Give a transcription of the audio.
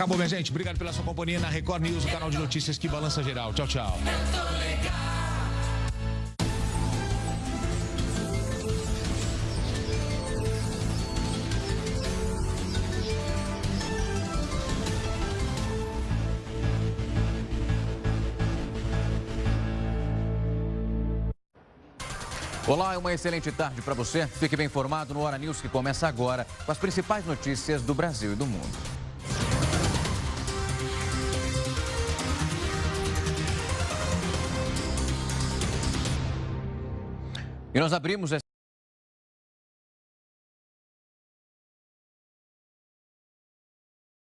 Acabou, minha gente. Obrigado pela sua companhia na Record News, o canal de notícias que balança geral. Tchau, tchau. Olá, uma excelente tarde para você. Fique bem informado no Hora News que começa agora com as principais notícias do Brasil e do mundo. E nós abrimos.